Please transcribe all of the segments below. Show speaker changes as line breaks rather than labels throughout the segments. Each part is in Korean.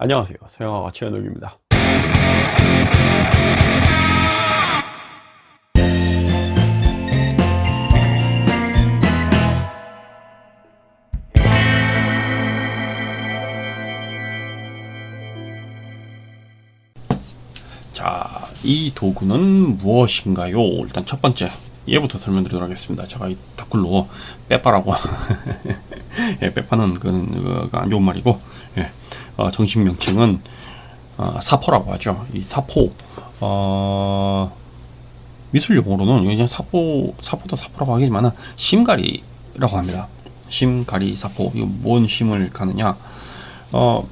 안녕하세요 서영아가 최현욱입니다 자, 이 도구는 무엇인가요? 일단 첫 번째, 얘부터 설명드리도록 하겠습니다. 제가 이 댓글로 빼빠라고. 예, 빼빠는 그, 안 좋은 말이고, 예, 어, 정식 명칭은 어, 사포라고 하죠. 이 사포, 어, 미술 용어로는 그냥 사포, 사포도 사포라고 하겠지만 심가리라고 합니다. 심가리 사포. 이거 뭔 심을 가느냐? 어,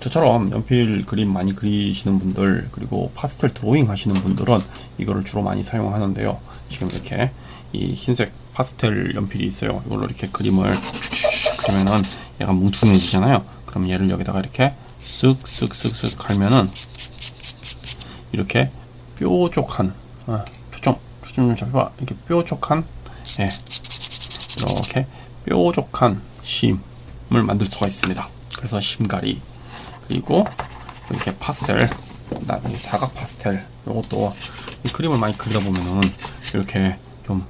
저처럼 연필 그림 많이 그리시는 분들 그리고 파스텔 드로잉 하시는 분들은 이거를 주로 많이 사용하는데요 지금 이렇게 이 흰색 파스텔 연필이 있어요 이걸로 이렇게 그림을 그러면은 얘가 뭉퉁해지잖아요 그럼 얘를 여기다가 이렇게 쓱쓱쓱쓱 갈면은 이렇게 뾰족한 아, 초점 초점 좀 잡아봐. 이렇게 뾰족한 예 이렇게 뾰족한 심을 만들 수가 있습니다. 그래서 심가리 그리고 이렇게 파스텔 사각 파스텔 이것도 그림을 많이 그리다 보면은 이렇게 좀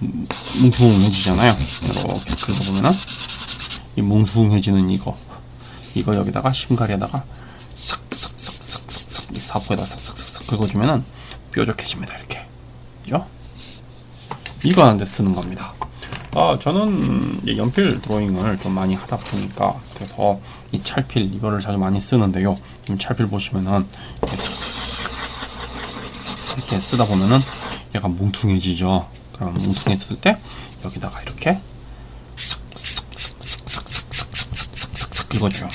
뭉퉁해지잖아요. 이렇게 그리다 보면은 이 뭉퉁해지는 이거 이거 여기다가 심가리에다가 싹싹싹싹싹 이 사포에다 싹싹싹 긁어주면은 뾰족해집니다 이렇게 그죠? 이거 하는데 쓰는 겁니다 아, 저는 연필 드로잉을 좀 많이 하다 보니까 그래서 이 찰필 이거를 자주 많이 쓰는데요. 지금 찰필 보시면은 이렇게 쓰다 보면은 얘가 뭉퉁해지죠. 그럼 뭉퉁해졌을 때 여기다가 이렇게 긁어줘요.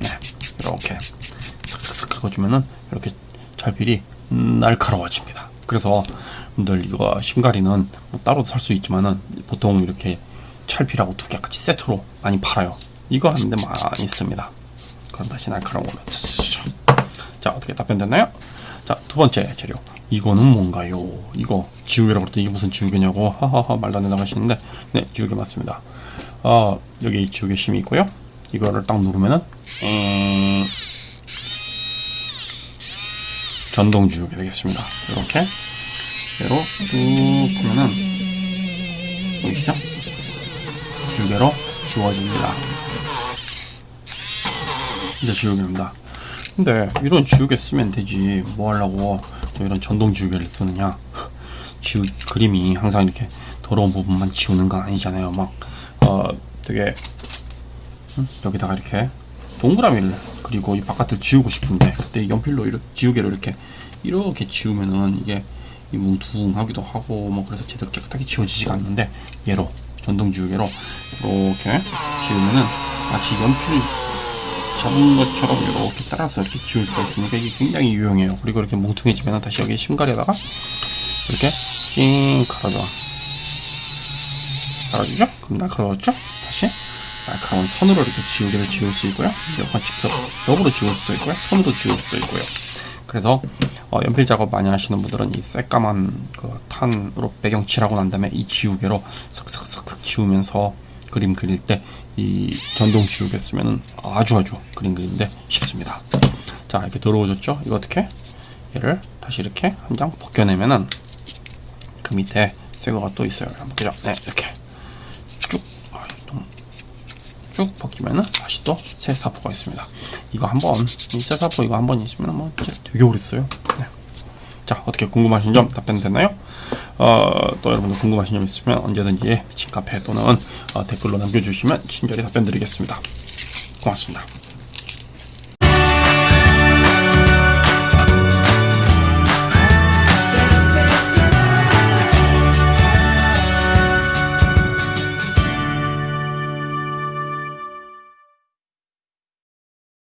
네, 이렇게 슥슥슥 긁어주면은 이렇게 찰필이 날카로워집니다. 그래서 분들 이거 심가리는 뭐 따로 살 수 있지만은 보통 이렇게 찰필하고 두 개 같이 세트로 많이 팔아요. 이거 하는데 많이 씁니다. 그럼 다시 날카로운. 자 어떻게 답변됐나요? 자 두 번째 재료. 이거는 뭔가요? 이거 지우개라고 그랬더니 이게 무슨 지우개냐고 하하하 말도 안 된다고 하시는데 네 지우개 맞습니다. 어, 여기 지우개 심이 있고요. 이거를 딱 누르면은 음, 전동 지우개 되겠습니다. 이렇게 얘로 쭉 보면은 보이시죠? 지우개로 지워집니다. 이제 지우개입니다. 근데 이런 지우개 쓰면 되지 뭐 하려고 또 이런 전동 지우개를 쓰느냐 지우 그림이 항상 이렇게 더러운 부분만 지우는 건 아니잖아요 막 어 되게 음? 여기다가 이렇게 동그라미를 그리고 이 바깥을 지우고 싶은데 그때 연필로 이렇게 지우개로 이렇게 이렇게 지우면은 이게 이 뭉퉁하기도 하고 뭐 그래서 제대로 깨끗하게 지워지지가 않는데 얘로 전동 지우개로 이렇게 지우면은 마치 연필 잡은 것처럼 이렇게 따라서 이렇게 지울 수가 있으니까 이게 굉장히 유용해요 그리고 이렇게 뭉퉁해지면 다시 여기 심가리에다가 이렇게 찡 갈아줘 갈아주죠? 그럼 날카로웠죠? 다시 날카로운 선으로 이렇게 지우개를 지울 수 있고요 약간 직접적으로 지울 수도 있고요 손으로 지울 수도 있고요 그래서 어, 연필 작업 많이 하시는 분들은 이 새까만 그 탄으로 배경 칠하고 난 다음에 이 지우개로 슥슥슥 지우면서 그림 그릴 때 이 전동 지우개 쓰면은 아주 아주 그림 그리는데 쉽습니다. 자 이렇게 더러워졌죠? 이거 어떻게? 얘를 다시 이렇게 한 장 벗겨내면은 그 밑에 새 거가 또 있어요. 그죠? 네 이렇게 쭉 벗기면은 다시 또 새 사포가 있습니다. 이거 한번 이 새 사포 이거 한 번 있으면 뭐 되게 오래 써요. 네. 자 어떻게 궁금하신 점 답변 됐나요? 어, 또 여러분들 궁금하신 점 있으면 언제든지 미친 카페 또는 어, 댓글로 남겨주시면 친절히 답변 드리겠습니다. 고맙습니다.